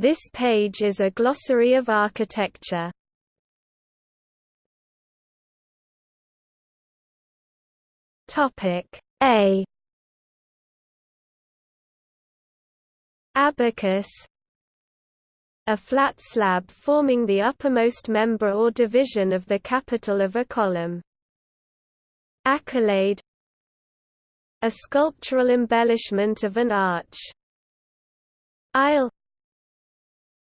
This page is a glossary of architecture. Topic A Abacus a flat slab forming the uppermost member or division of the capital of a column. Accolade A sculptural embellishment of an arch. Aisle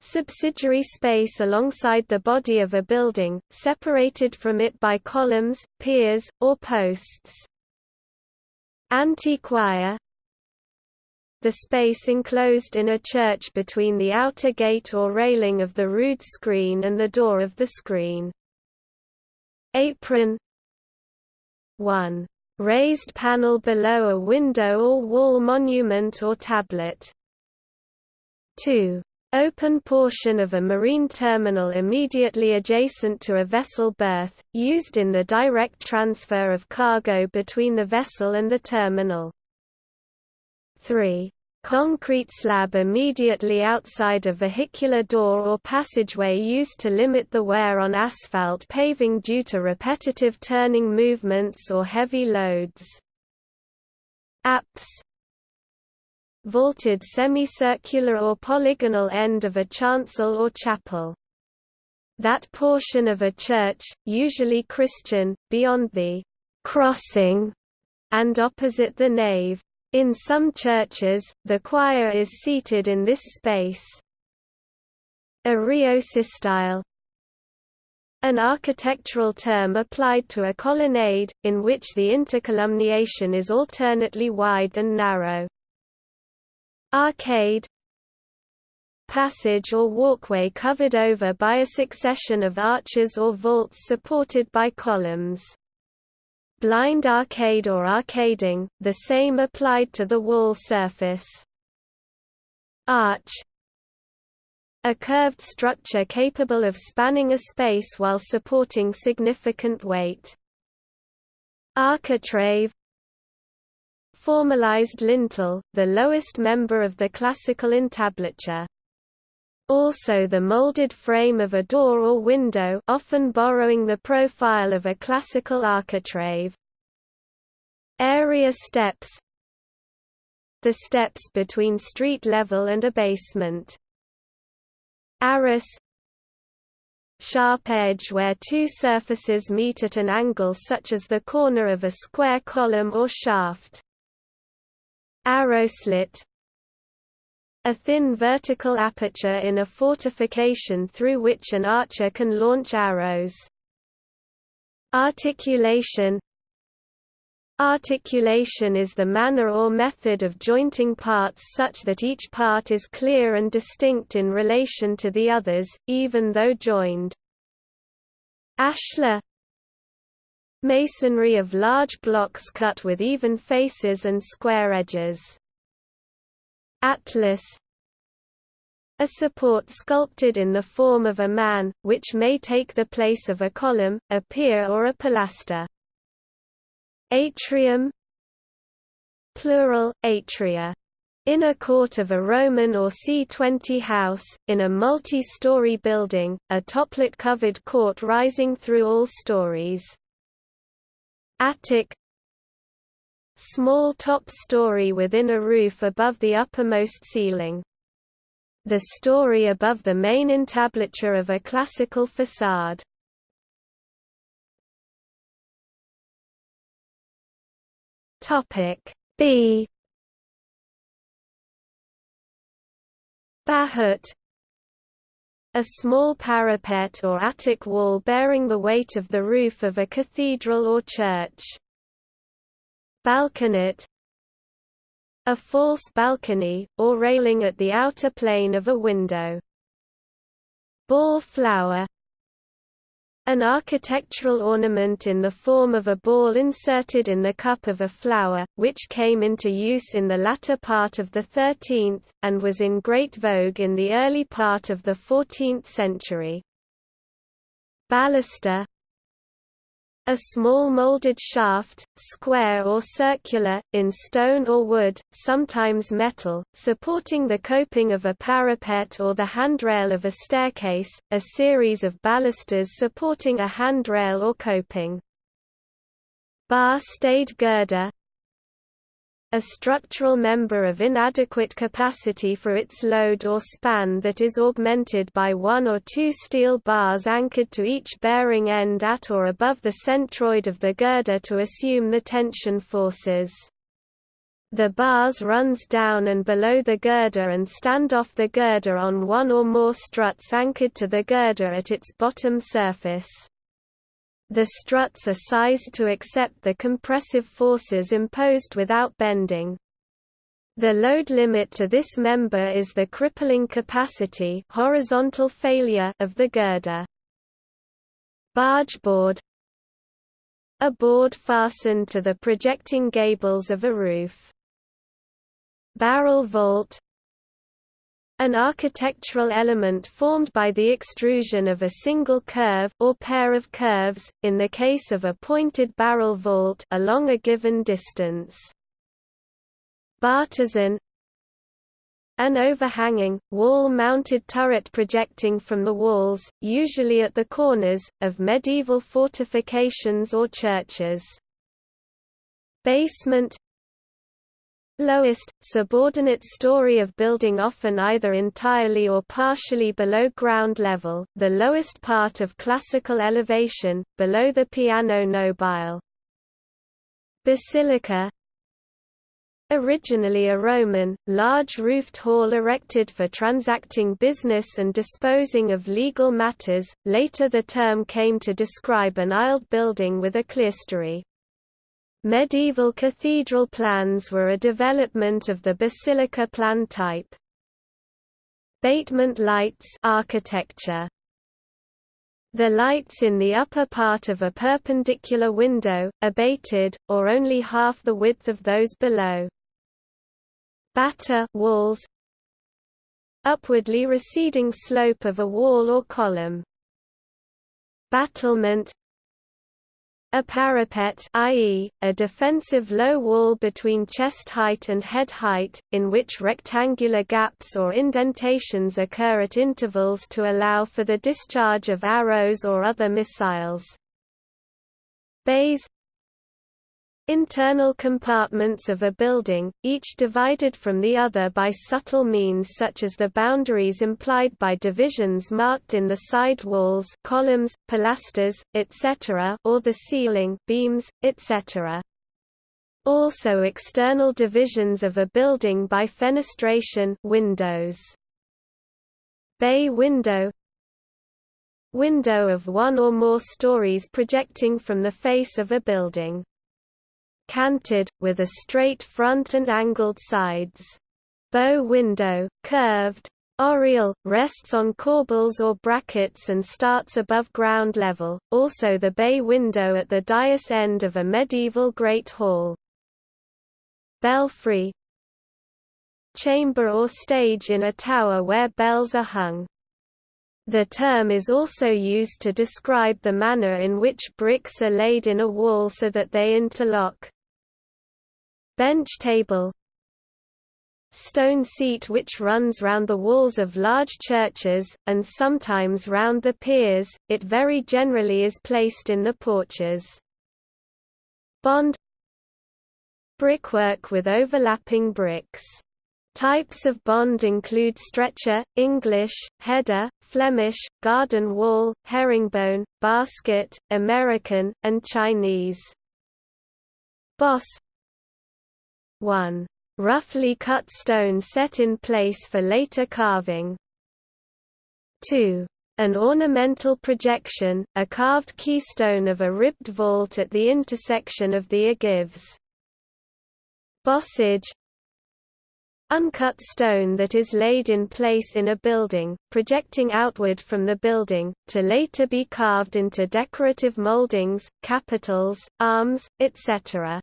Subsidiary space alongside the body of a building, separated from it by columns, piers, or posts. Antechoir the space enclosed in a church between the outer gate or railing of the rood screen and the door of the screen. Apron 1. Raised panel below a window or wall monument or tablet. 2. Open portion of a marine terminal immediately adjacent to a vessel berth, used in the direct transfer of cargo between the vessel and the terminal. 3. Concrete slab immediately outside a vehicular door or passageway used to limit the wear on asphalt paving due to repetitive turning movements or heavy loads. Apse Vaulted semicircular or polygonal end of a chancel or chapel. That portion of a church, usually Christian, beyond the crossing and opposite the nave. In some churches, the choir is seated in this space. Araeosystyle An architectural term applied to a colonnade, in which the intercolumniation is alternately wide and narrow. Arcade Passage or walkway covered over by a succession of arches or vaults supported by columns blind arcade or arcading, the same applied to the wall surface. Arch A curved structure capable of spanning a space while supporting significant weight. Architrave Formalized lintel, the lowest member of the classical entablature also the molded frame of a door or window often borrowing the profile of a classical architrave. Area steps The steps between street level and a basement. Arris Sharp edge where two surfaces meet at an angle such as the corner of a square column or shaft. Arrow slit a thin vertical aperture in a fortification through which an archer can launch arrows. Articulation Articulation is the manner or method of jointing parts such that each part is clear and distinct in relation to the others, even though joined. Ashlar Masonry of large blocks cut with even faces and square edges. Atlas a support sculpted in the form of a man, which may take the place of a column, a pier or a pilaster. Atrium Plural, atria. Inner court of a Roman or C20 house, in a multi-story building, a toplit-covered court rising through all stories. Attic Small top story within a roof above the uppermost ceiling. The story above the main entablature of a classical facade. Topic B Bahut a small parapet or attic wall bearing the weight of the roof of a cathedral or church. Balconet A false balcony, or railing at the outer plane of a window. Ball flower an architectural ornament in the form of a ball inserted in the cup of a flower, which came into use in the latter part of the 13th, and was in great vogue in the early part of the 14th century. Baluster A small molded shaft, square or circular, in stone or wood, sometimes metal, supporting the coping of a parapet or the handrail of a staircase, a series of balusters supporting a handrail or coping. Bar-stayed girder a structural member of inadequate capacity for its load or span that is augmented by one or two steel bars anchored to each bearing end at or above the centroid of the girder to assume the tension forces. The bars runs down and below the girder and stand off the girder on one or more struts anchored to the girder at its bottom surface. The struts are sized to accept the compressive forces imposed without bending. The load limit to this member is the crippling capacity horizontal failure of the girder. Barge board A board fastened to the projecting gables of a roof. Barrel vault an architectural element formed by the extrusion of a single curve or pair of curves, in the case of a pointed barrel vault along a given distance. Bartizan An overhanging, wall-mounted turret projecting from the walls, usually at the corners, of medieval fortifications or churches. Basement lowest, subordinate story of building often either entirely or partially below ground level, the lowest part of classical elevation, below the piano nobile. Basilica Originally a Roman, large roofed hall erected for transacting business and disposing of legal matters, later the term came to describe an aisled building with a clerestory. Medieval cathedral plans were a development of the basilica plan type. Batement lights architecture. The lights in the upper part of a perpendicular window, abated, or only half the width of those below. Batter walls Upwardly receding slope of a wall or column. Battlement a parapet i.e., a defensive low wall between chest height and head height, in which rectangular gaps or indentations occur at intervals to allow for the discharge of arrows or other missiles. Bays Internal compartments of a building, each divided from the other by subtle means such as the boundaries implied by divisions marked in the side walls columns, pilasters, etc. or the ceiling beams, etc. Also external divisions of a building by fenestration windows. Bay window Window of one or more stories projecting from the face of a building canted, with a straight front and angled sides. Bow window, curved. Oriel, rests on corbels or brackets and starts above ground level, also the bay window at the dais end of a medieval great hall. Belfry Chamber or stage in a tower where bells are hung. The term is also used to describe the manner in which bricks are laid in a wall so that they interlock. Bench table Stone seat which runs round the walls of large churches, and sometimes round the piers, it very generally is placed in the porches. Bond Brickwork with overlapping bricks. Types of bond include stretcher, English, header, Flemish, garden wall, herringbone, basket, American, and Chinese. Boss 1. Roughly cut stone set in place for later carving. 2. An ornamental projection, a carved keystone of a ribbed vault at the intersection of the ogives. Bossage Uncut stone that is laid in place in a building, projecting outward from the building, to later be carved into decorative moldings, capitals, arms, etc.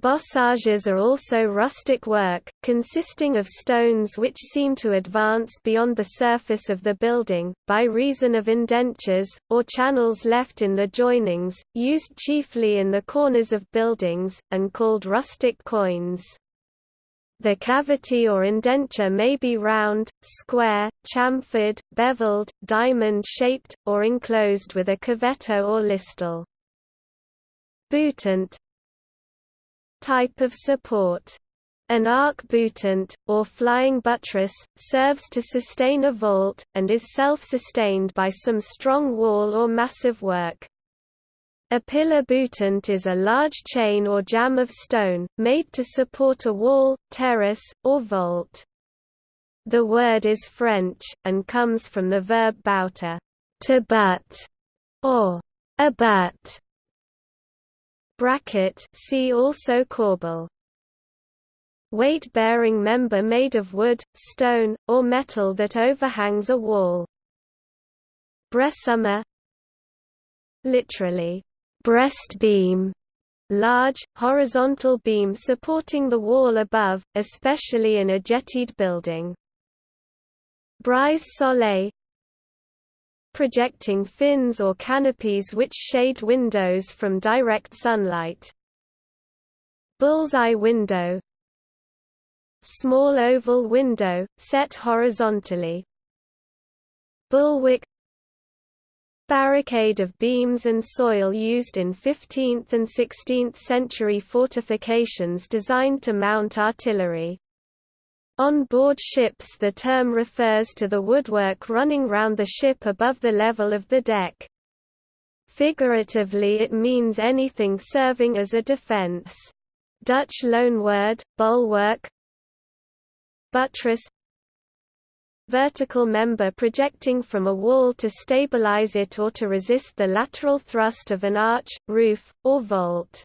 Bossages are also rustic work, consisting of stones which seem to advance beyond the surface of the building, by reason of indentures, or channels left in the joinings, used chiefly in the corners of buildings, and called rustic quoins. The cavity or indenture may be round, square, chamfered, beveled, diamond-shaped, or enclosed with a cavetto or listel. Boutant, type of support. An arc-boutant, or flying buttress, serves to sustain a vault, and is self-sustained by some strong wall or massive work. A pillar boutant is a large chain or jamb of stone, made to support a wall, terrace, or vault. The word is French, and comes from the verb bouter to butt, or abat, Bracket see also corbel. Weight-bearing member made of wood, stone, or metal that overhangs a wall. Bressumer Literally, breast beam, large, horizontal beam supporting the wall above, especially in a jettied building. Brise soleil projecting fins or canopies which shade windows from direct sunlight. Bullseye window Small oval window, set horizontally. Bulwark Barricade of beams and soil used in 15th and 16th century fortifications designed to mount artillery. On board ships the term refers to the woodwork running round the ship above the level of the deck. Figuratively it means anything serving as a defense. Dutch loanword, bulwark Buttress Vertical member projecting from a wall to stabilize it or to resist the lateral thrust of an arch, roof, or vault.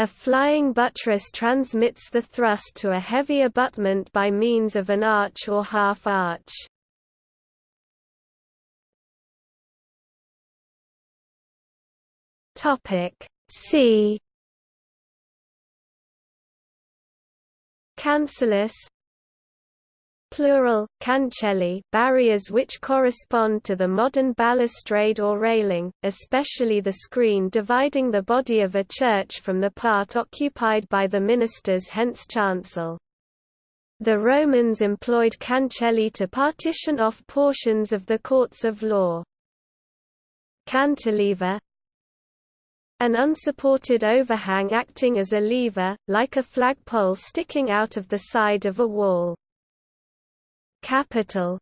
A flying buttress transmits the thrust to a heavy abutment by means of an arch or half-arch. Topic C Cancellus plural, cancelli barriers which correspond to the modern balustrade or railing, especially the screen dividing the body of a church from the part occupied by the ministers hence chancel. The Romans employed cancelli to partition off portions of the courts of law. Cantilever An unsupported overhang acting as a lever, like a flagpole sticking out of the side of a wall. Capital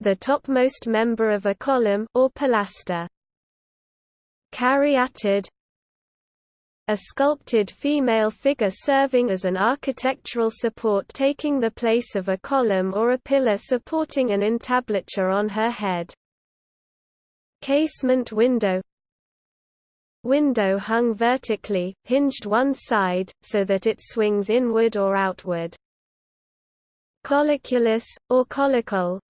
The topmost member of a column or pilaster. Caryatid a sculpted female figure serving as an architectural support taking the place of a column or a pillar supporting an entablature on her head. Casement window Window hung vertically, hinged one side, so that it swings inward or outward. Cauliculus, or caulicole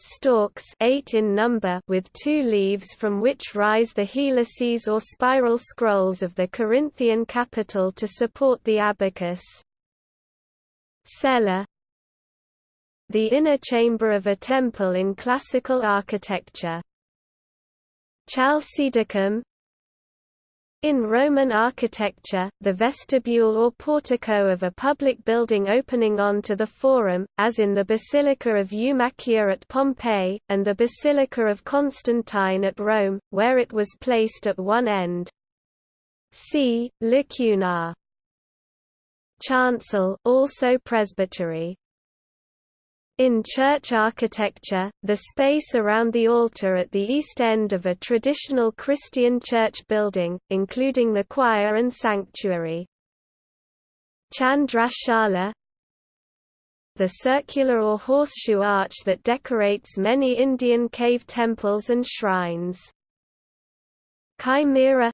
stalks eight in number with two leaves from which rise the helices or spiral scrolls of the Corinthian capital to support the abacus. Cella The inner chamber of a temple in classical architecture. Chalcidicum in Roman architecture, the vestibule or portico of a public building opening onto the forum, as in the Basilica of Eumachia at Pompeii, and the Basilica of Constantine at Rome, where it was placed at one end. See, lacunar. Chancel also presbytery. In church architecture, the space around the altar at the east end of a traditional Christian church building, including the choir and sanctuary. Chandrashala The circular or horseshoe arch that decorates many Indian cave temples and shrines. Chimera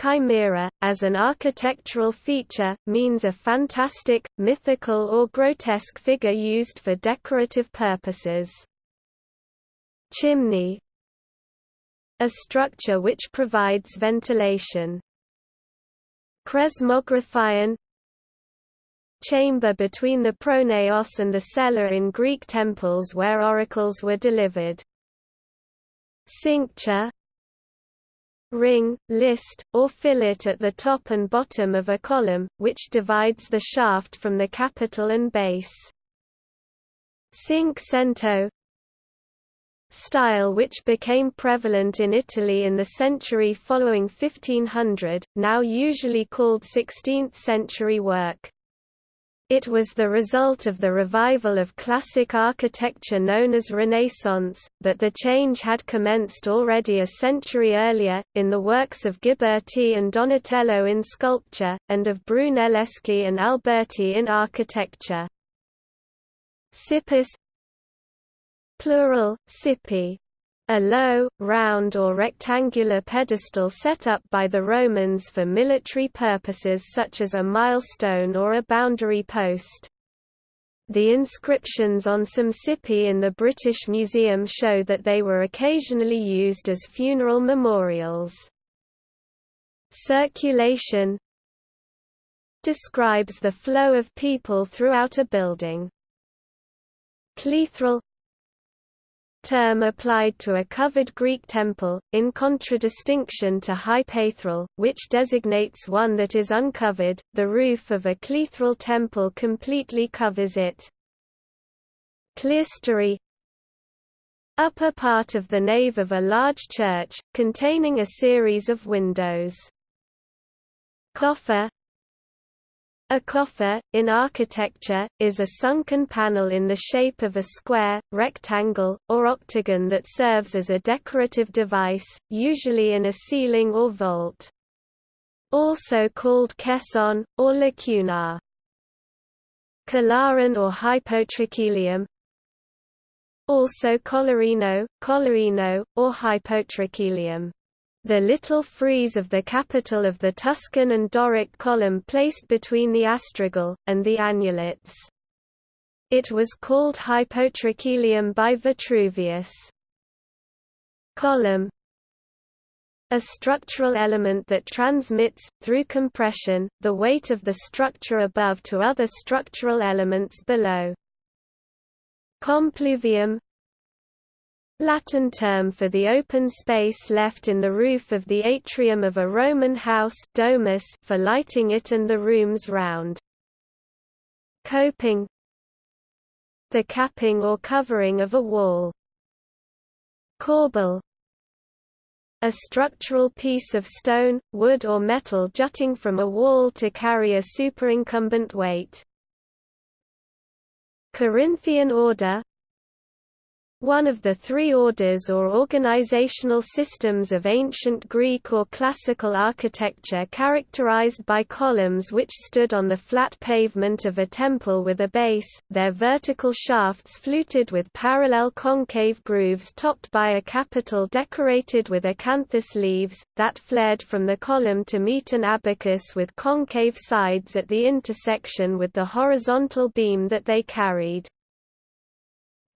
Chimera, as an architectural feature, means a fantastic, mythical or grotesque figure used for decorative purposes. Chimney A structure which provides ventilation. Chresmographion chamber between the pronaos and the cella in Greek temples where oracles were delivered. Cincture ring, list, or fillet at the top and bottom of a column, which divides the shaft from the capital and base. Cinquecento style which became prevalent in Italy in the century following 1500, now usually called 16th-century work. It was the result of the revival of classic architecture known as Renaissance, but the change had commenced already a century earlier, in the works of Ghiberti and Donatello in sculpture, and of Brunelleschi and Alberti in architecture. Cippus plural, cippi, a low, round or rectangular pedestal set up by the Romans for military purposes such as a milestone or a boundary post. The inscriptions on some cippi in the British Museum show that they were occasionally used as funeral memorials. Circulation describes the flow of people throughout a building. Cleithral term applied to a covered Greek temple, in contradistinction to hypaethral, which designates one that is uncovered. The roof of a cleithral temple completely covers it. Clerestory Upper part of the nave of a large church, containing a series of windows. Coffer a coffer, in architecture, is a sunken panel in the shape of a square, rectangle, or octagon that serves as a decorative device, usually in a ceiling or vault. Also called caisson, or lacunar. Calaron or hypotrachelium Also collarino, collarino, or hypotrachelium the little frieze of the capital of the Tuscan and Doric column placed between the astragal, and the annulets. It was called hypotrachelium by Vitruvius. Column a structural element that transmits, through compression, the weight of the structure above to other structural elements below. Compluvium Latin term for the open space left in the roof of the atrium of a Roman house domus for lighting it and the rooms round. Coping The capping or covering of a wall. Corbel a structural piece of stone, wood or metal jutting from a wall to carry a superincumbent weight. Corinthian order one of the three orders or organizational systems of ancient Greek or classical architecture characterized by columns which stood on the flat pavement of a temple with a base, their vertical shafts fluted with parallel concave grooves topped by a capital decorated with acanthus leaves, that flared from the column to meet an abacus with concave sides at the intersection with the horizontal beam that they carried.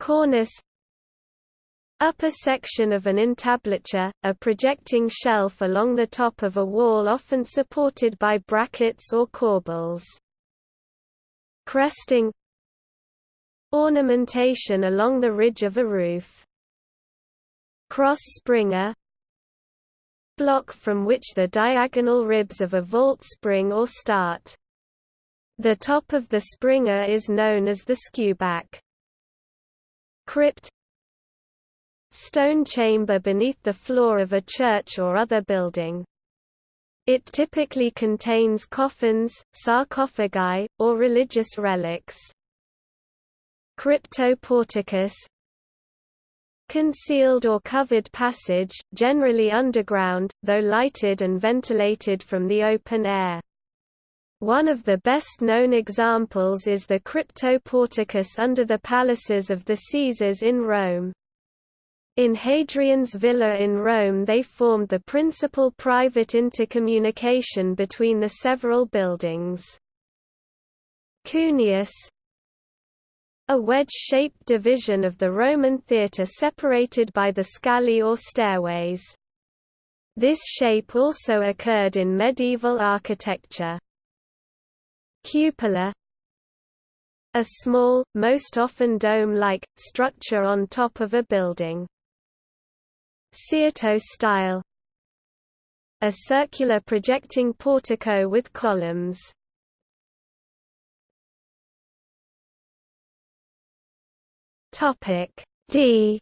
Cornice Upper section of an entablature, a projecting shelf along the top of a wall often supported by brackets or corbels. Cresting Ornamentation along the ridge of a roof. Cross springer Block from which the diagonal ribs of a vault spring or start. The top of the springer is known as the skewback. Crypt stone chamber beneath the floor of a church or other building. It typically contains coffins, sarcophagi, or religious relics. Cryptoporticus Concealed or covered passage, generally underground, though lighted and ventilated from the open air. One of the best-known examples is the Cryptoporticus under the palaces of the Caesars in Rome. In Hadrian's villa in Rome they formed the principal private intercommunication between the several buildings. Cuneus A wedge-shaped division of the Roman theatre separated by the scalae or stairways. This shape also occurred in medieval architecture. Cupola A small, most often dome-like, structure on top of a building. Cyrtostyle A circular projecting portico with columns. Topic D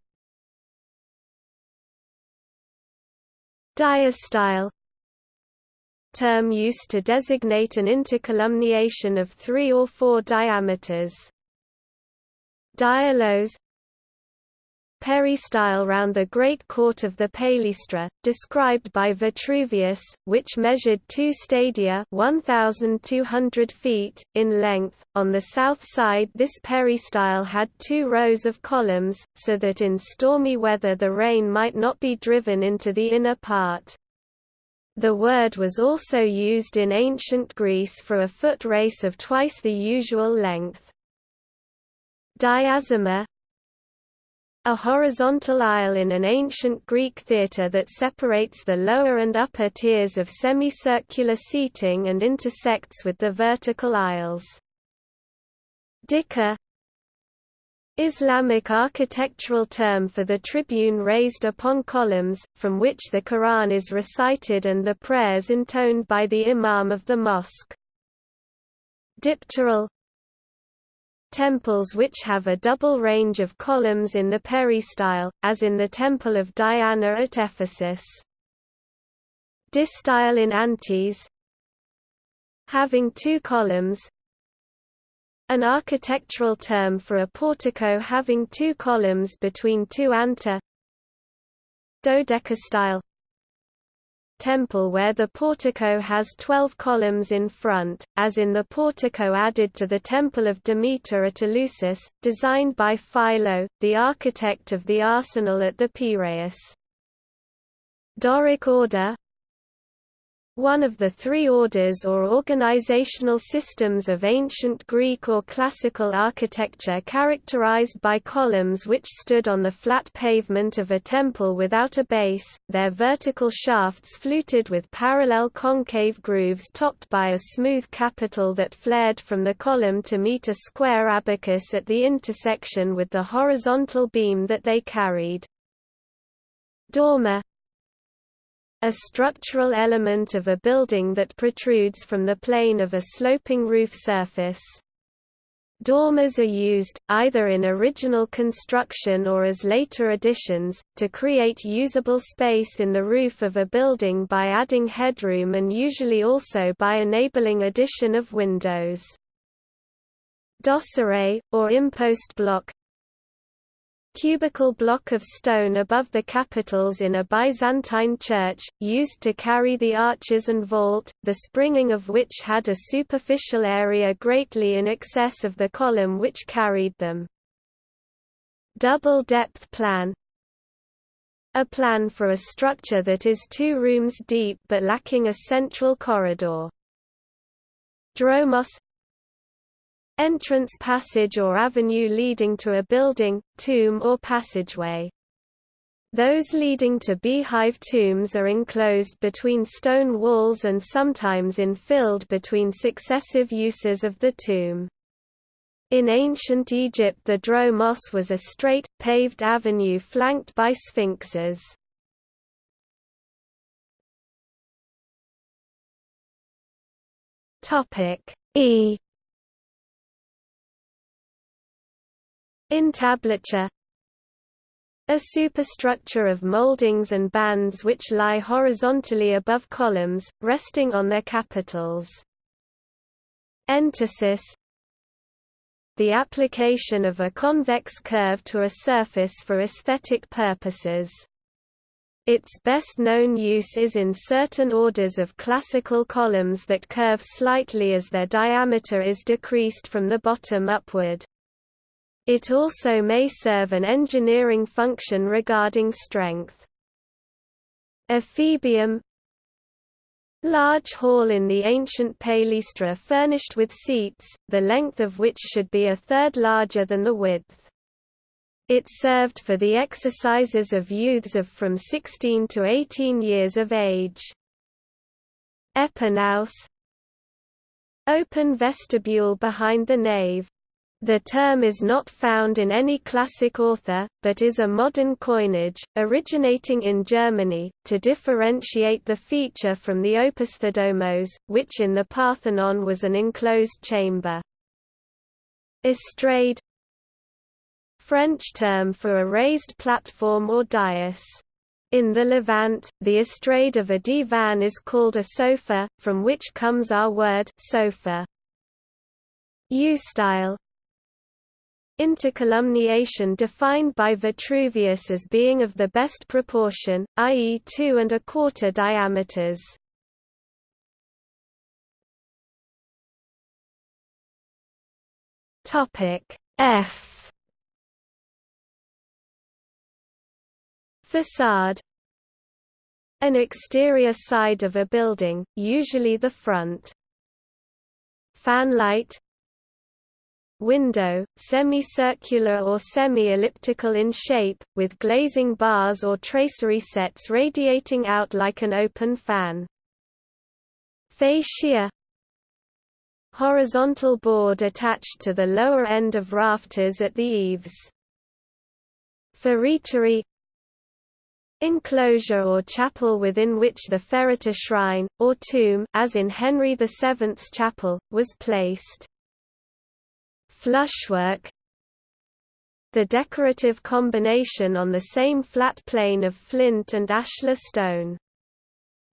Diastyle term used to designate an intercolumniation of three or four diameters. Diaulos peristyle round the great court of the Palaestra, described by Vitruvius, which measured two stadia 1,200 feet, in length. On the south side this peristyle had two rows of columns, so that in stormy weather the rain might not be driven into the inner part. The word was also used in ancient Greece for a foot race of twice the usual length. Diazoma a horizontal aisle in an ancient Greek theatre that separates the lower and upper tiers of semicircular seating and intersects with the vertical aisles. Dikka Islamic architectural term for the tribune raised upon columns, from which the Quran is recited and the prayers intoned by the imam of the mosque. Dipteral temples which have a double range of columns in the peristyle, as in the Temple of Diana at Ephesus. Distyle in Antis Having two columns An architectural term for a portico having two columns between two anta Dodecastyle temple where the portico has twelve columns in front, as in the portico added to the Temple of Demeter at Eleusis, designed by Philo, the architect of the arsenal at the Piraeus. Doric order one of the three orders or organizational systems of ancient Greek or classical architecture characterized by columns which stood on the flat pavement of a temple without a base, their vertical shafts fluted with parallel concave grooves topped by a smooth capital that flared from the column to meet a square abacus at the intersection with the horizontal beam that they carried. Dormer a structural element of a building that protrudes from the plane of a sloping roof surface. Dormers are used, either in original construction or as later additions, to create usable space in the roof of a building by adding headroom and usually also by enabling addition of windows. Dosseret, or impost block, cubical block of stone above the capitals in a Byzantine church, used to carry the arches and vault, the springing of which had a superficial area greatly in excess of the column which carried them. Double depth plan A plan for a structure that is two rooms deep but lacking a central corridor. Dromos entrance passage or avenue leading to a building, tomb or passageway. Those leading to beehive tombs are enclosed between stone walls and sometimes infilled between successive uses of the tomb. In ancient Egypt the dromos was a straight, paved avenue flanked by sphinxes. E Entablature a superstructure of moldings and bands which lie horizontally above columns, resting on their capitals. Entasis The application of a convex curve to a surface for aesthetic purposes. Its best known use is in certain orders of classical columns that curve slightly as their diameter is decreased from the bottom upward. It also may serve an engineering function regarding strength. Ephebium Large hall in the ancient Palaestra furnished with seats, the length of which should be a third larger than the width. It served for the exercises of youths of from 16 to 18 years of age. Epinaos Open vestibule behind the nave. The term is not found in any classic author, but is a modern coinage, originating in Germany, to differentiate the feature from the opisthodomos, which in the Parthenon was an enclosed chamber. Estrade French term for a raised platform or dais. In the Levant, the estrade of a divan is called a sofa, from which comes our word sofa. Eustyle Intercolumniation defined by Vitruvius as being of the best proportion, i.e. two and a quarter diameters. Topic F Facade An exterior side of a building, usually the front. Fanlight Window, semicircular or semi-elliptical in shape, with glazing bars or tracery sets radiating out like an open fan. Fascia Horizontal board attached to the lower end of rafters at the eaves. Feretory enclosure or chapel within which the fereter shrine, or tomb as in Henry VII's chapel, was placed. Flushwork The decorative combination on the same flat plane of flint and ashlar stone.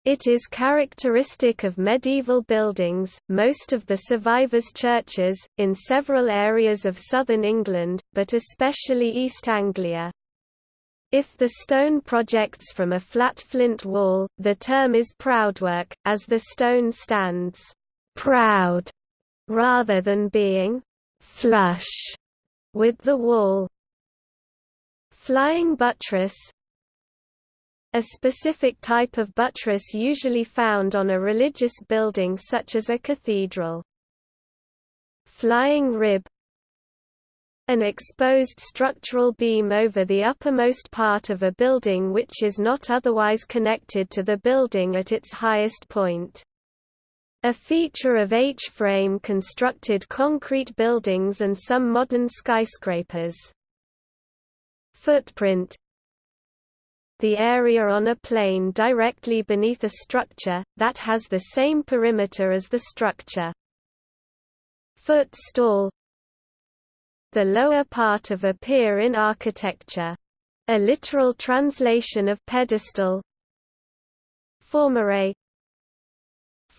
It is characteristic of medieval buildings, most of the survivors' churches, in several areas of southern England, but especially East Anglia. If the stone projects from a flat flint wall, the term is proudwork, as the stone stands proud rather than being flush with the wall. Flying buttress a specific type of buttress usually found on a religious building such as a cathedral. Flying rib an exposed structural beam over the uppermost part of a building which is not otherwise connected to the building at its highest point. A feature of H-frame constructed concrete buildings and some modern skyscrapers. Footprint The area on a plane directly beneath a structure, that has the same perimeter as the structure. Footstall the lower part of a pier in architecture. A literal translation of pedestal Formeret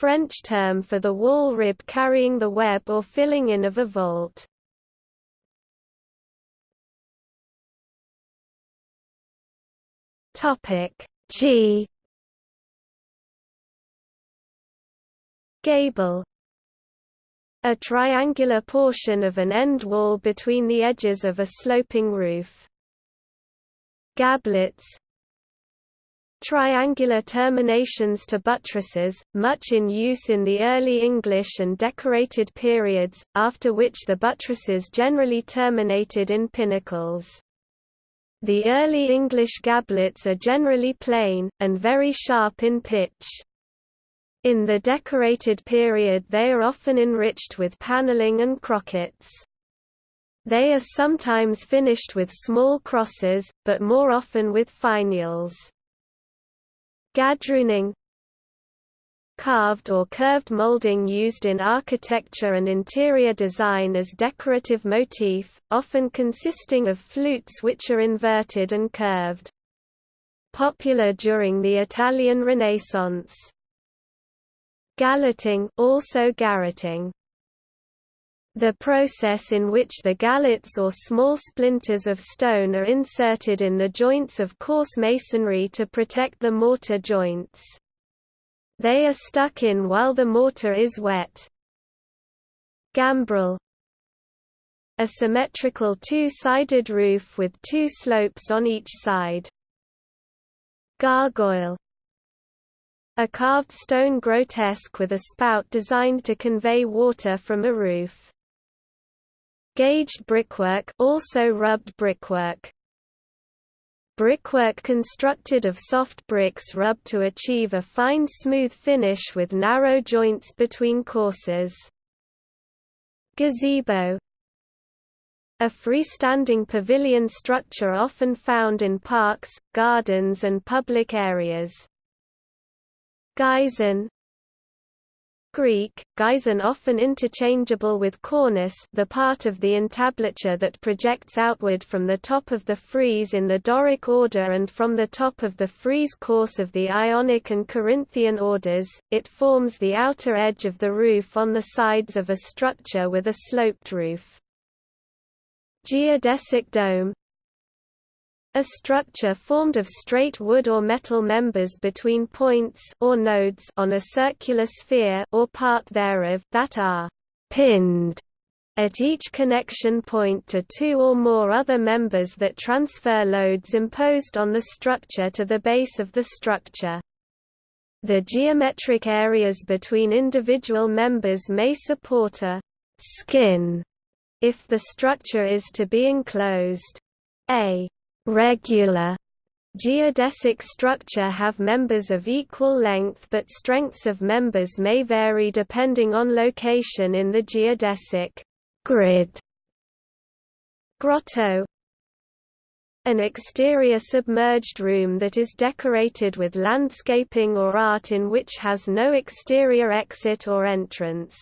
French term for the wall rib carrying the web or filling in of a vault. Topic G Gable a triangular portion of an end wall between the edges of a sloping roof. Gablets Triangular terminations to buttresses, much in use in the early English and decorated periods, after which the buttresses generally terminated in pinnacles. The early English gablets are generally plain, and very sharp in pitch. In the decorated period they are often enriched with paneling and crockets. They are sometimes finished with small crosses, but more often with finials. Gadrooning Carved or curved molding used in architecture and interior design as decorative motif, often consisting of flutes which are inverted and curved. Popular during the Italian Renaissance. Galleting also garreting. The process in which the gallets or small splinters of stone are inserted in the joints of coarse masonry to protect the mortar joints. They are stuck in while the mortar is wet. Gambrel A symmetrical two-sided roof with two slopes on each side. Gargoyle a carved stone grotesque with a spout designed to convey water from a roof. Gauged brickwork also rubbed brickwork. Brickwork constructed of soft bricks rubbed to achieve a fine smooth finish with narrow joints between courses. Gazebo A freestanding pavilion structure often found in parks, gardens and public areas. Geison Greek, geison often interchangeable with cornice the part of the entablature that projects outward from the top of the frieze in the Doric order and from the top of the frieze course of the Ionic and Corinthian orders, it forms the outer edge of the roof on the sides of a structure with a sloped roof. Geodesic dome a structure formed of straight wood or metal members between points or nodes on a circular sphere or part thereof that are pinned at each connection point to two or more other members that transfer loads imposed on the structure to the base of the structure. The geometric areas between individual members may support a skin if the structure is to be enclosed. A regular geodesic structure have members of equal length but strengths of members may vary depending on location in the geodesic grid. Grotto an exterior submerged room that is decorated with landscaping or art in which has no exterior exit or entrance.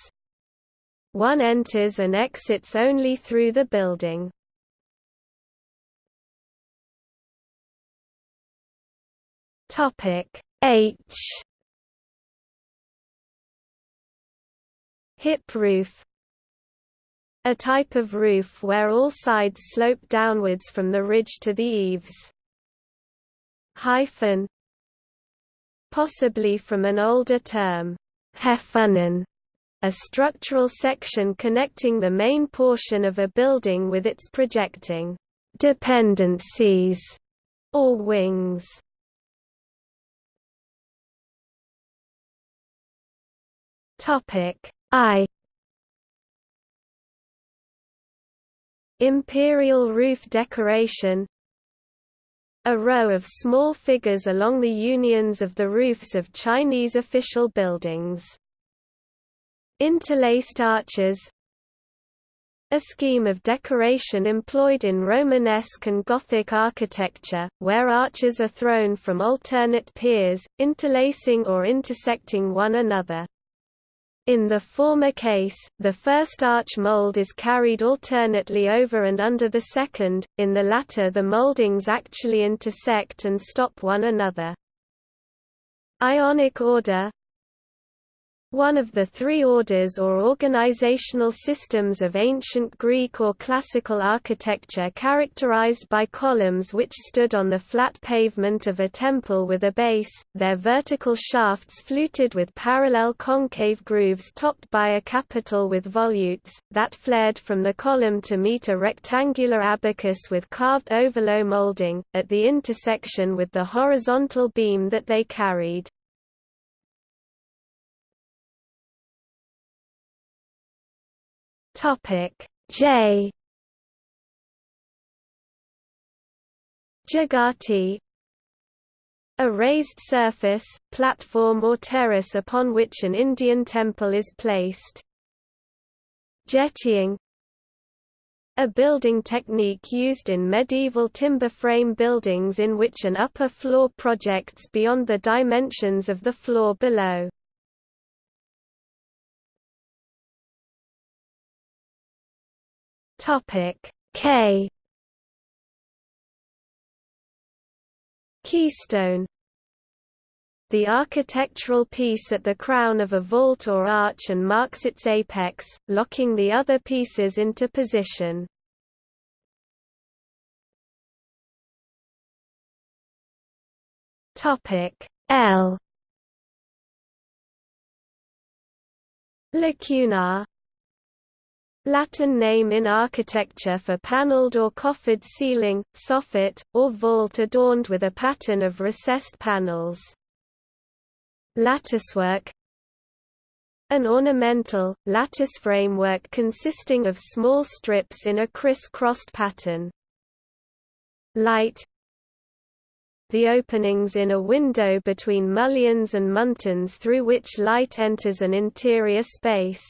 One enters and exits only through the building. Topic H Hip roof A type of roof where all sides slope downwards from the ridge to the eaves. Hyphen Possibly from an older term, Häfenen, a structural section connecting the main portion of a building with its projecting dependencies or wings. Topic I Imperial roof decoration A row of small figures along the unions of the roofs of Chinese official buildings. Interlaced arches a scheme of decoration employed in Romanesque and Gothic architecture, where arches are thrown from alternate piers, interlacing or intersecting one another. In the former case, the first arch mold is carried alternately over and under the second, in the latter the moldings actually intersect and stop one another. Ionic order one of the three orders or organizational systems of ancient Greek or classical architecture characterized by columns which stood on the flat pavement of a temple with a base, their vertical shafts fluted with parallel concave grooves topped by a capital with volutes, that flared from the column to meet a rectangular abacus with carved ovolo molding, at the intersection with the horizontal beam that they carried. Topic J Jagati a raised surface, platform or terrace upon which an Indian temple is placed. Jettying a building technique used in medieval timber frame buildings in which an upper floor projects beyond the dimensions of the floor below. Topic K. Keystone. The architectural piece at the crown of a vault or arch and marks its apex, locking the other pieces into position. Topic L. Lacunar Latin name in architecture for paneled or coffered ceiling, soffit, or vault adorned with a pattern of recessed panels. Latticework An ornamental, lattice framework consisting of small strips in a criss-crossed pattern. Light The openings in a window between mullions and muntins through which light enters an interior space.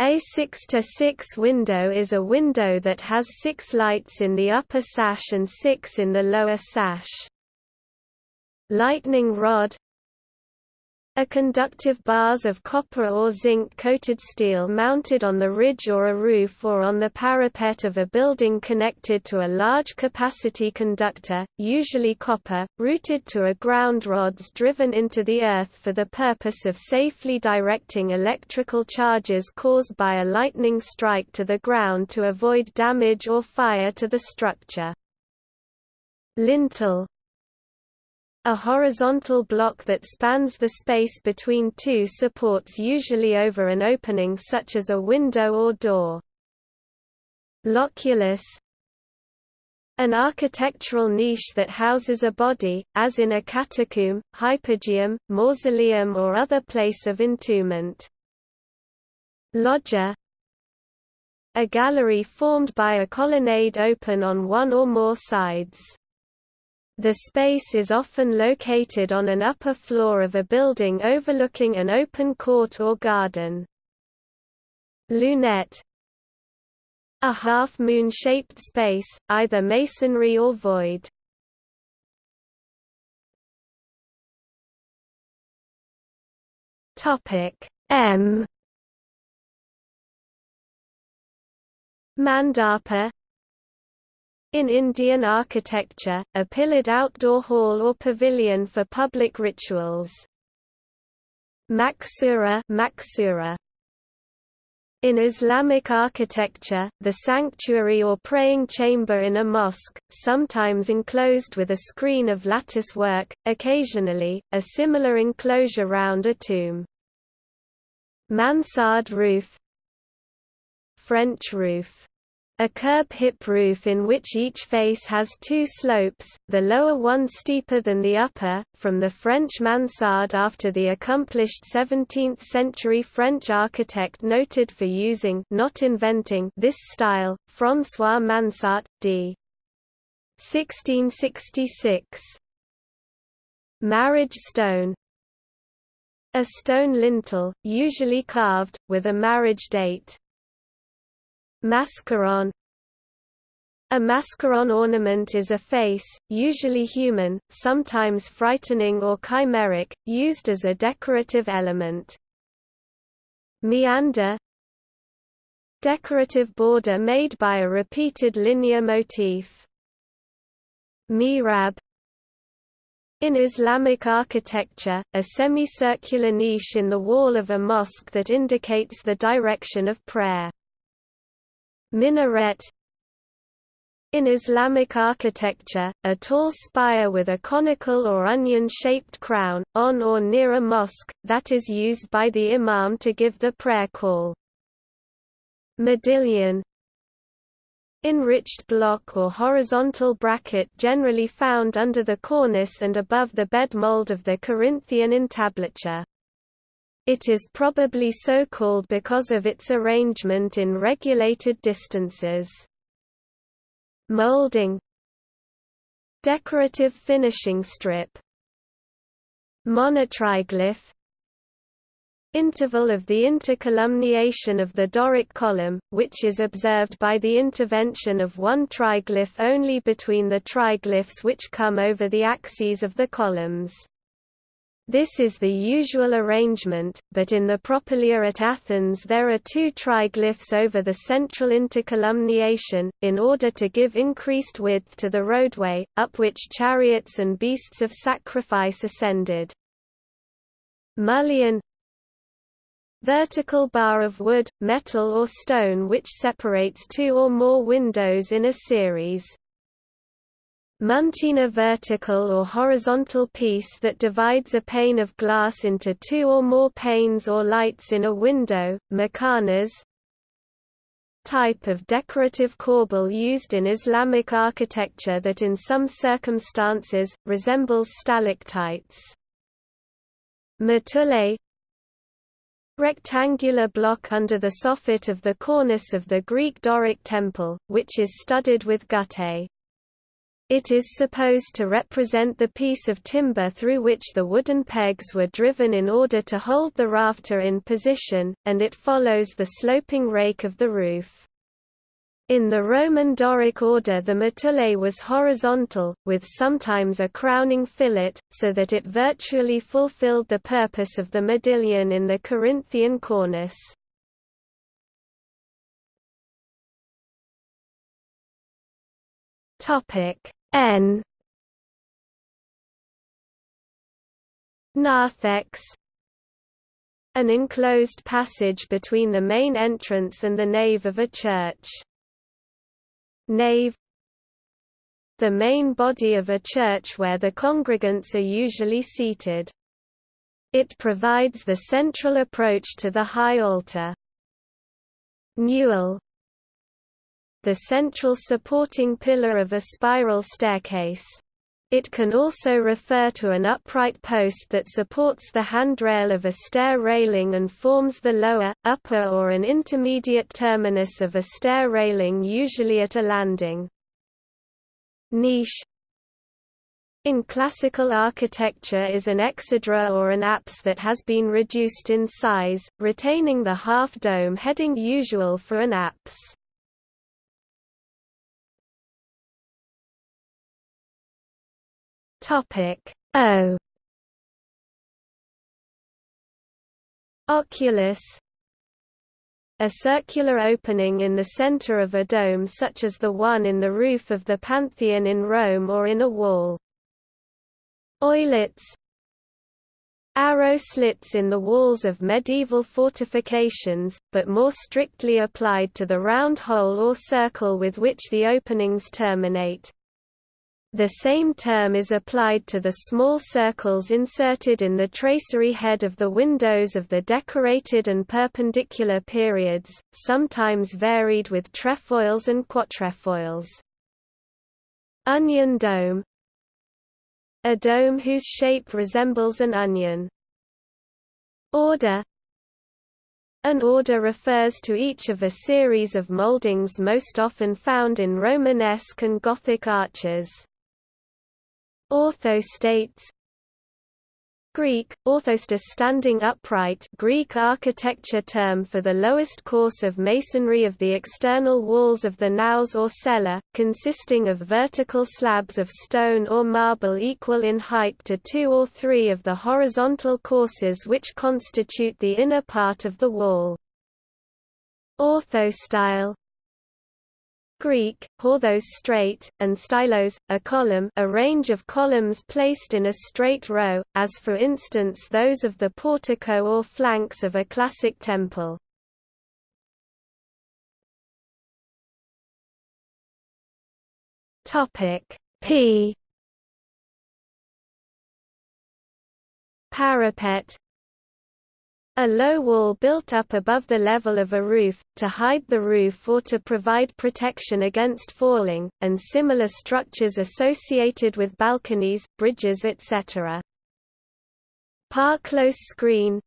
A 6 to 6 window is a window that has six lights in the upper sash and six in the lower sash. Lightning rod a conductive bars of copper or zinc-coated steel mounted on the ridge or a roof or on the parapet of a building connected to a large capacity conductor, usually copper, routed to a ground rods driven into the earth for the purpose of safely directing electrical charges caused by a lightning strike to the ground to avoid damage or fire to the structure. Lintel a horizontal block that spans the space between two supports usually over an opening such as a window or door. Loculus An architectural niche that houses a body, as in a catacomb, hypogeum, mausoleum or other place of entombment. Loggia A gallery formed by a colonnade open on one or more sides. The space is often located on an upper floor of a building overlooking an open court or garden. Lunette A half-moon-shaped space, either masonry or void. Topic M Mandapa in Indian architecture, a pillared outdoor hall or pavilion for public rituals. Maksura, Maksura. In Islamic architecture, the sanctuary or praying chamber in a mosque, sometimes enclosed with a screen of lattice work, occasionally, a similar enclosure round a tomb. Mansard roof French roof a curb hip roof in which each face has two slopes, the lower one steeper than the upper, from the French mansard after the accomplished 17th-century French architect noted for using not inventing this style, François Mansart, d. 1666. Marriage stone A stone lintel, usually carved, with a marriage date. Mascaron A mascaron ornament is a face, usually human, sometimes frightening or chimeric, used as a decorative element. Meander Decorative border made by a repeated linear motif. Mihrab in Islamic architecture, a semicircular niche in the wall of a mosque that indicates the direction of prayer. Minaret in Islamic architecture, a tall spire with a conical or onion-shaped crown, on or near a mosque, that is used by the imam to give the prayer call. Modillion Enriched block or horizontal bracket generally found under the cornice and above the bed mold of the Corinthian entablature. It is probably so called because of its arrangement in regulated distances. Molding Decorative finishing strip Monotriglyph Interval of the intercolumniation of the Doric column, which is observed by the intervention of one triglyph only between the triglyphs which come over the axes of the columns. This is the usual arrangement, but in the Propylaea at Athens there are two triglyphs over the central intercolumniation, in order to give increased width to the roadway, up which chariots and beasts of sacrifice ascended. Mullion Vertical bar of wood, metal or stone which separates two or more windows in a series. Muntina vertical or horizontal piece that divides a pane of glass into two or more panes or lights in a window, muqarnas type of decorative corbel used in Islamic architecture that in some circumstances, resembles stalactites. Mutule rectangular block under the soffit of the cornice of the Greek Doric temple, which is studded with guttae. It is supposed to represent the piece of timber through which the wooden pegs were driven in order to hold the rafter in position, and it follows the sloping rake of the roof. In the Roman Doric order the mutule was horizontal, with sometimes a crowning fillet, so that it virtually fulfilled the purpose of the modillion in the Corinthian cornice. N Narthex An enclosed passage between the main entrance and the nave of a church. Nave The main body of a church where the congregants are usually seated. It provides the central approach to the high altar. Newel The central supporting pillar of a spiral staircase. It can also refer to an upright post that supports the handrail of a stair railing and forms the lower, upper or an intermediate terminus of a stair railing usually at a landing. Niche in classical architecture is an exedra or an apse that has been reduced in size, retaining the half-dome heading usual for an apse. Topic O Oculus a circular opening in the center of a dome such as the one in the roof of the Pantheon in Rome or in a wall. Oilets Arrow slits in the walls of medieval fortifications, but more strictly applied to the round hole or circle with which the openings terminate. The same term is applied to the small circles inserted in the tracery head of the windows of the decorated and perpendicular periods, sometimes varied with trefoils and quatrefoils. Onion dome A dome whose shape resembles an onion. Order An order refers to each of a series of mouldings most often found in Romanesque and Gothic arches. Orthostates Greek, orthostas standing upright Greek architecture term for the lowest course of masonry of the external walls of the naos or cella, consisting of vertical slabs of stone or marble equal in height to two or three of the horizontal courses which constitute the inner part of the wall. Orthostyle Greek, horthos straight, and stylos, a column a range of columns placed in a straight row, as for instance those of the portico or flanks of a classic temple. P Parapet a low wall built up above the level of a roof, to hide the roof or to provide protection against falling, and similar structures associated with balconies, bridges etc. Par-close screen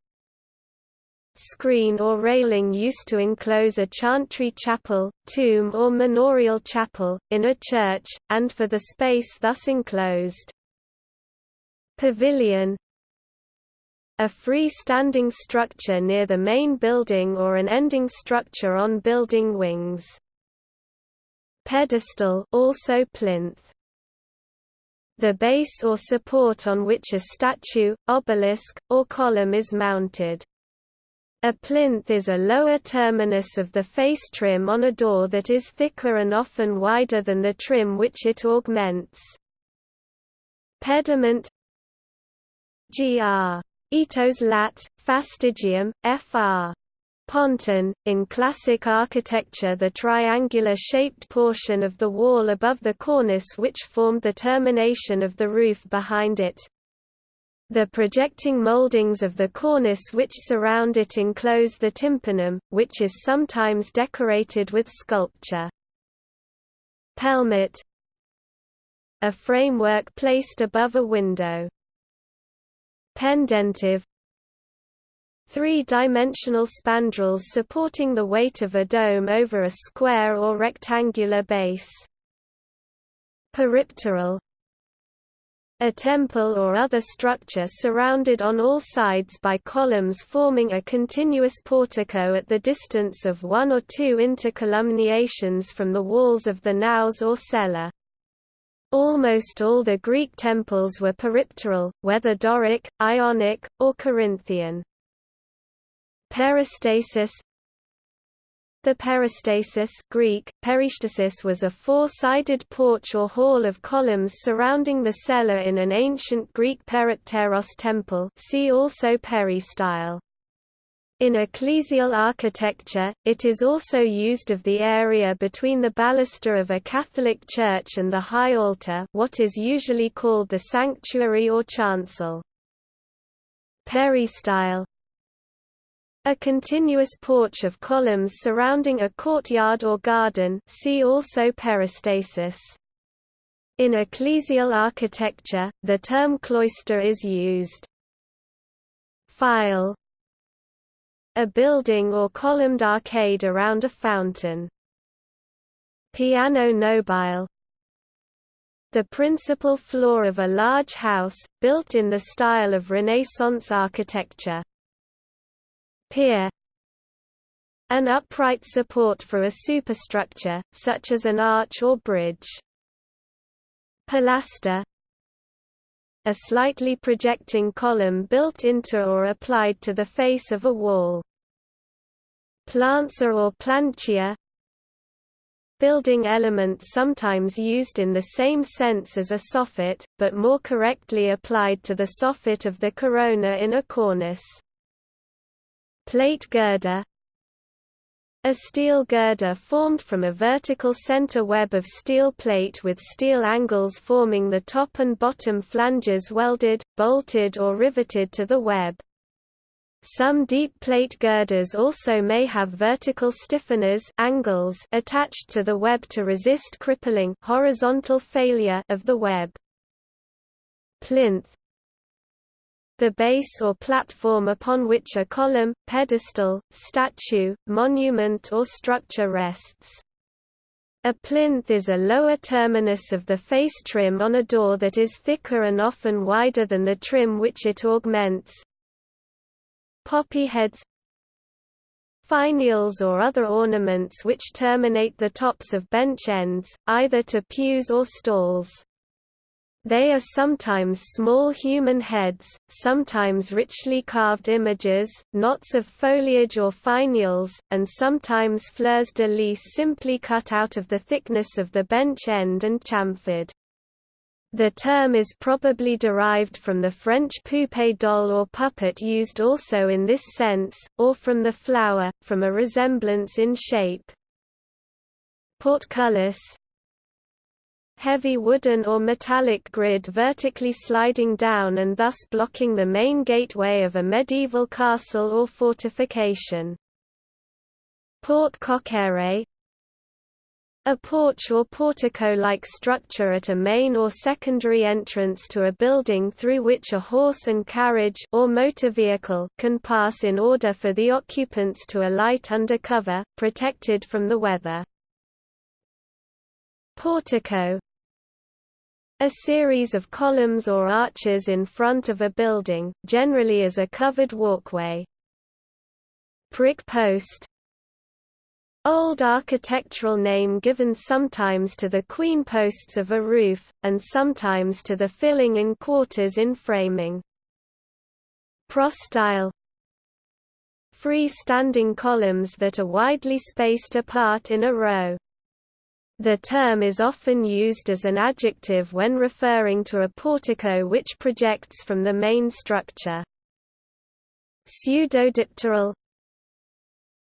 Screen or railing used to enclose a chantry chapel, tomb or manorial chapel, in a church, and for the space thus enclosed. Pavilion a free-standing structure near the main building or an ending structure on building wings. Pedestal also plinth. The base or support on which a statue, obelisk, or column is mounted. A plinth is a lower terminus of the face trim on a door that is thicker and often wider than the trim which it augments. Pediment gr. Aetos lat, fastigium, fr. fronton. In classic architecture the triangular-shaped portion of the wall above the cornice which formed the termination of the roof behind it. The projecting mouldings of the cornice which surround it enclose the tympanum, which is sometimes decorated with sculpture. Pelmet A framework placed above a window pendentive three-dimensional spandrels supporting the weight of a dome over a square or rectangular base. Peripteral a temple or other structure surrounded on all sides by columns forming a continuous portico at the distance of one or two intercolumniations from the walls of the naos or cella. Almost all the Greek temples were peripteral, whether Doric, Ionic, or Corinthian. Peristasis the peristasis Greek, peristasis was a four-sided porch or hall of columns surrounding the cella in an ancient Greek peripteros temple see also peristyle. In ecclesial architecture, it is also used of the area between the baluster of a Catholic church and the high altar what is usually called the sanctuary or chancel. Peristyle a continuous porch of columns surrounding a courtyard or garden see also peristasis. In ecclesial architecture, the term cloister is used. Phiale A building or columned arcade around a fountain. Piano nobile the principal floor of a large house, built in the style of Renaissance architecture. Pier An upright support for a superstructure, such as an arch or bridge. Pilaster A slightly projecting column built into or applied to the face of a wall. Planza or plancia Building element sometimes used in the same sense as a soffit, but more correctly applied to the soffit of the corona in a cornice. Plate girder A steel girder formed from a vertical center web of steel plate with steel angles forming the top and bottom flanges welded, bolted or riveted to the web. Some deep plate girders also may have vertical stiffeners angles attached to the web to resist crippling horizontal failure of the web. Plinth the base or platform upon which a column, pedestal, statue, monument or structure rests. A plinth is a lower terminus of the face trim on a door that is thicker and often wider than the trim which it augments. Poppy heads Finials or other ornaments which terminate the tops of bench ends, either to pews or stalls. They are sometimes small human heads, sometimes richly carved images, knots of foliage or finials, and sometimes fleurs de lis simply cut out of the thickness of the bench end and chamfered. The term is probably derived from the French poupée doll or puppet used also in this sense, or from the flower, from a resemblance in shape. Portcullis, heavy wooden or metallic grid vertically sliding down and thus blocking the main gateway of a medieval castle or fortification. Porte cochère a porch or portico-like structure at a main or secondary entrance to a building through which a horse and carriage or motor vehicle can pass in order for the occupants to alight under cover, protected from the weather. Portico a series of columns or arches in front of a building, generally as a covered walkway. Prick post Old architectural name given sometimes to the queen posts of a roof, and sometimes to the filling in quarters in framing. Prostyle Free-standing columns that are widely spaced apart in a row. The term is often used as an adjective when referring to a portico which projects from the main structure. Pseudodipteral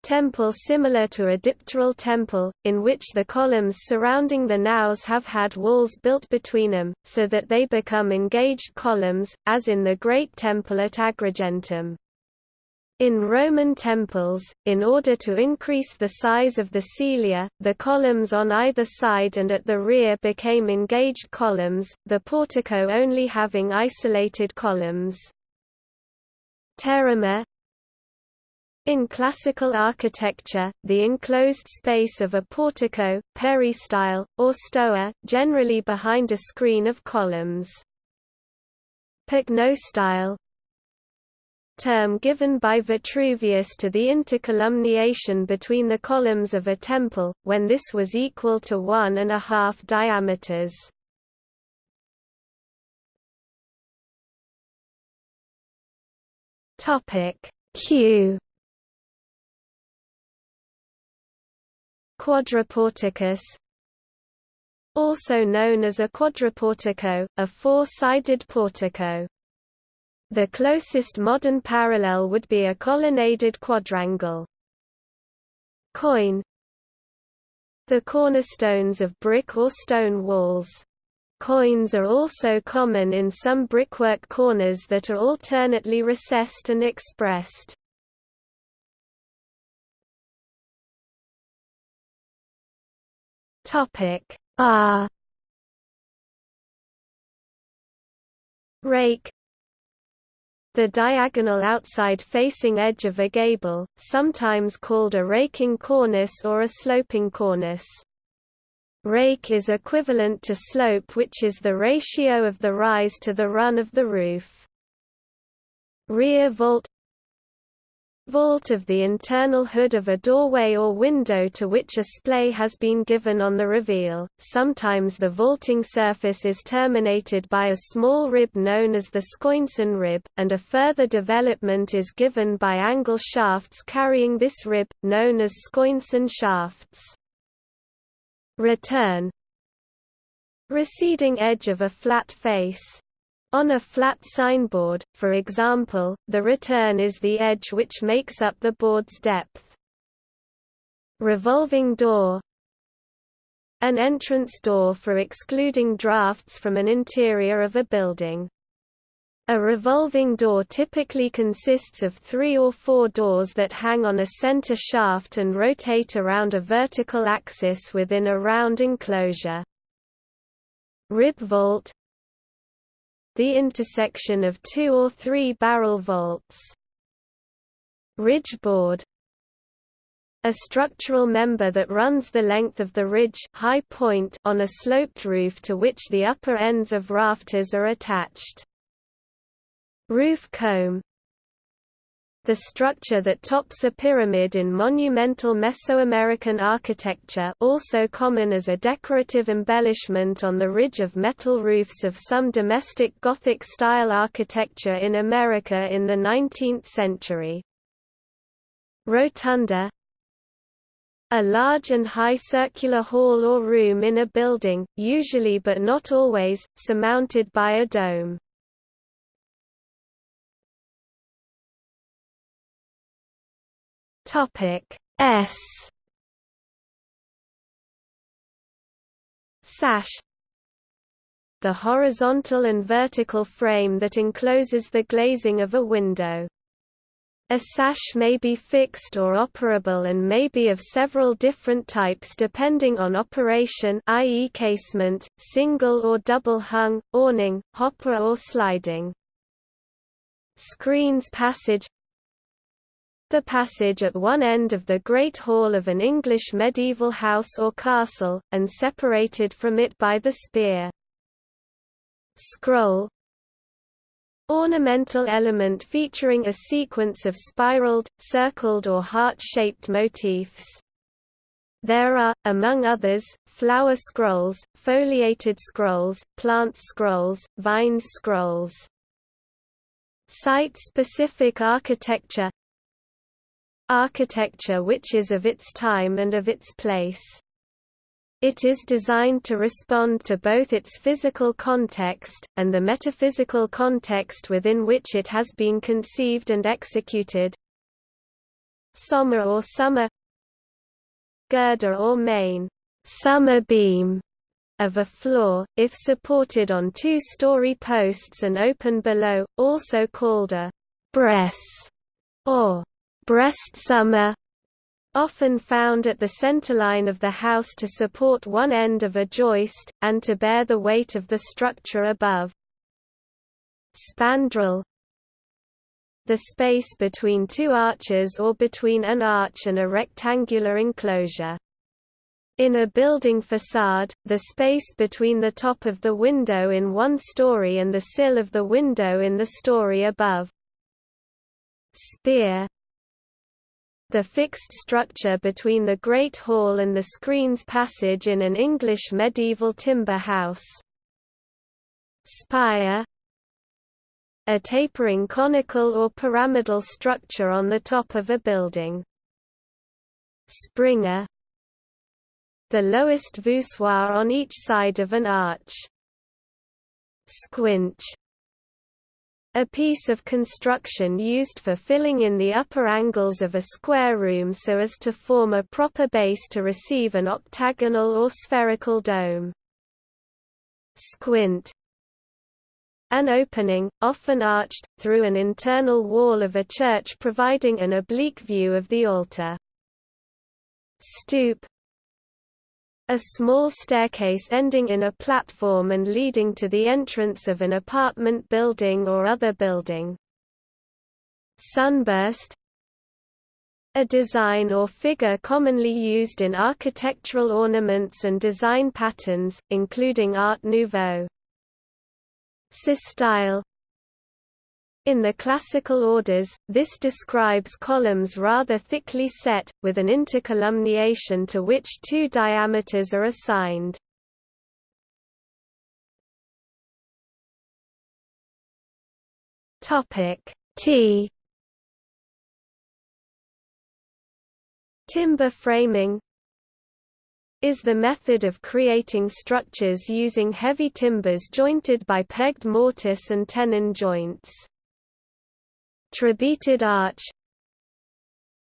Temple similar to a dipteral temple, in which the columns surrounding the naos have had walls built between them, so that they become engaged columns, as in the Great Temple at Agrigentum. In Roman temples, in order to increase the size of the cella, the columns on either side and at the rear became engaged columns, the portico only having isolated columns. Pteroma In classical architecture, the enclosed space of a portico, peristyle, or stoa, generally behind a screen of columns. Pycnostyle term given by Vitruvius to the intercolumniation between the columns of a temple, when this was equal to one and a half diameters. Q Quadriporticus also known as a quadriportico, a four-sided portico. The closest modern parallel would be a colonnaded quadrangle. Quoin The cornerstones of brick or stone walls. Quoins are also common in some brickwork corners that are alternately recessed and expressed. Topic R Rake The diagonal outside-facing edge of a gable, sometimes called a raking cornice or a sloping cornice. Rake is equivalent to slope which is the ratio of the rise to the run of the roof. Rear vault vault of the internal hood of a doorway or window to which a splay has been given on the reveal. Sometimes the vaulting surface is terminated by a small rib known as the scoinson rib, and a further development is given by angle shafts carrying this rib, known as scoinson shafts. Return Receding edge of a flat face on a flat signboard, for example, the return is the edge which makes up the board's depth. Revolving door An entrance door for excluding drafts from an interior of a building. A revolving door typically consists of three or four doors that hang on a center shaft and rotate around a vertical axis within a round enclosure. Rib vault the intersection of two or three barrel vaults. Ridge board a structural member that runs the length of the ridge high point on a sloped roof to which the upper ends of rafters are attached. Roof comb the structure that tops a pyramid in monumental Mesoamerican architecture also common as a decorative embellishment on the ridge of metal roofs of some domestic Gothic-style architecture in America in the 19th century. Rotunda a large and high circular hall or room in a building, usually but not always, surmounted by a dome. Topic S Sash The horizontal and vertical frame that encloses the glazing of a window. A sash may be fixed or operable and may be of several different types depending on operation i.e. casement, single or double hung, awning, hopper or sliding. Screens passage the passage at one end of the Great Hall of an English medieval house or castle, and separated from it by the speer. Scroll Ornamental element featuring a sequence of spiraled, circled or heart-shaped motifs. There are, among others, flower scrolls, foliated scrolls, plant scrolls, vines scrolls. Site-specific architecture architecture which is of its time and of its place. It is designed to respond to both its physical context, and the metaphysical context within which it has been conceived and executed. Sommer or summer Girder or main summer beam of a floor, if supported on two-story posts and open below, also called a bress or breast summer often found at the centerline of the house to support one end of a joist, and to bear the weight of the structure above. Spandrel the space between two arches or between an arch and a rectangular enclosure. In a building facade, the space between the top of the window in one story and the sill of the window in the story above. Speer The fixed structure between the Great Hall and the screen's passage in an English medieval timber house. Speer A tapering conical or pyramidal structure on the top of a building. Springer the lowest voussoir on each side of an arch. Squinch a piece of construction used for filling in the upper angles of a square room so as to form a proper base to receive an octagonal or spherical dome. Squint An opening, often arched, through an internal wall of a church providing an oblique view of the altar. Stoop a small staircase ending in a platform and leading to the entrance of an apartment building or other building. Sunburst a design or figure commonly used in architectural ornaments and design patterns, including Art Nouveau. Systyle in the classical orders, this describes columns rather thickly set, with an intercolumniation to which two diameters are assigned. T Timber framing is the method of creating structures using heavy timbers jointed by pegged mortise and tenon joints. Trebeated arch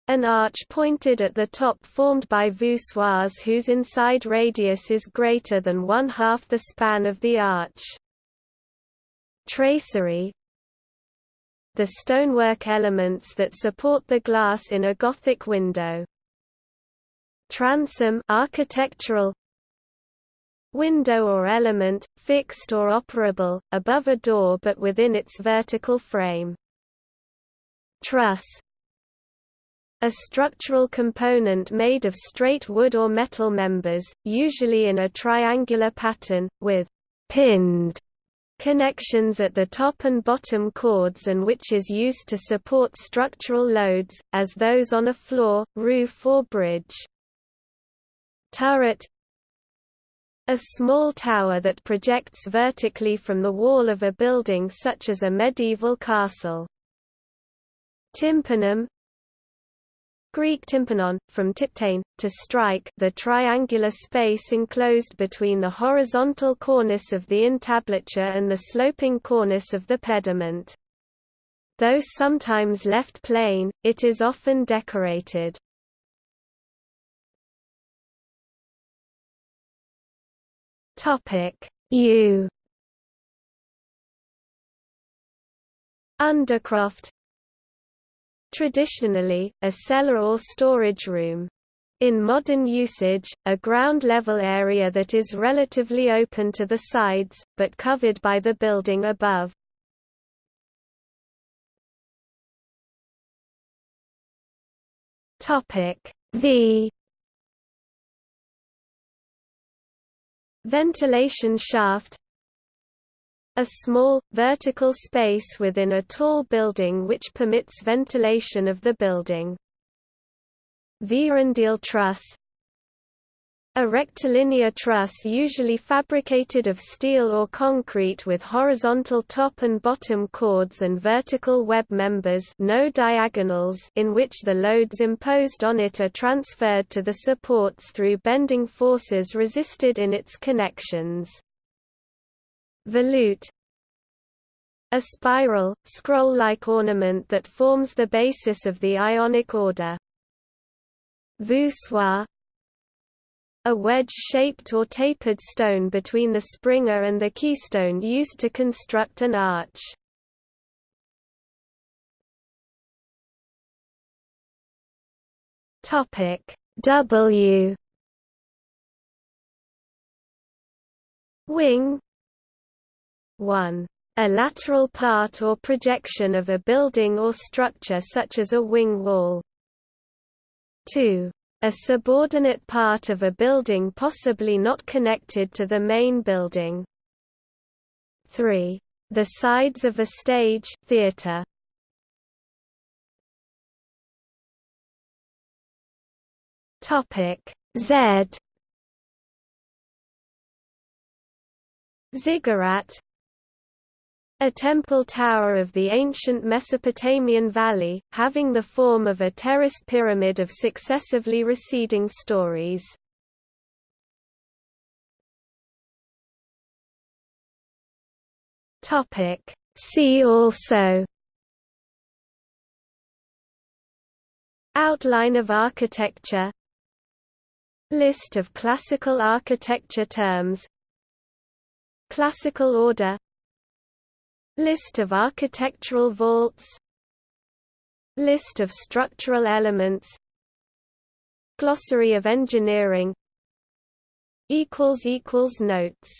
An arch pointed at the top formed by voussoirs whose inside radius is greater than one-half the span of the arch. Tracery The stonework elements that support the glass in a Gothic window. Transom architectural window or element, fixed or operable, above a door but within its vertical frame. Truss a structural component made of straight wood or metal members, usually in a triangular pattern, with pinned connections at the top and bottom chords and which is used to support structural loads, as those on a floor, roof or bridge. Turret a small tower that projects vertically from the wall of a building such as a medieval castle. Tympanum Greek tympanon, from typtein, to strike the triangular space enclosed between the horizontal cornice of the entablature and the sloping cornice of the pediment. Though sometimes left plain, it is often decorated. U Undercroft Traditionally, a cellar or storage room. In modern usage, a ground-level area that is relatively open to the sides, but covered by the building above. V Ventilation shaft a small, vertical space within a tall building which permits ventilation of the building. Vierendeel truss a rectilinear truss usually fabricated of steel or concrete with horizontal top and bottom chords and vertical web members no diagonals in which the loads imposed on it are transferred to the supports through bending forces resisted in its connections. Volute a spiral, scroll-like ornament that forms the basis of the Ionic order. Voussoir A wedge-shaped or tapered stone between the springer and the keystone used to construct an arch. W Wing 1 A lateral part or projection of a building or structure such as a wing wall. 2. A subordinate part of a building possibly not connected to the main building. 3. The sides of a stage theater. Topic Z Ziggurat a temple tower of the ancient Mesopotamian valley, having the form of a terraced pyramid of successively receding stories. See also Outline of architecture List of classical architecture terms Classical order List of architectural vaults. List of structural elements. Glossary of engineering. Notes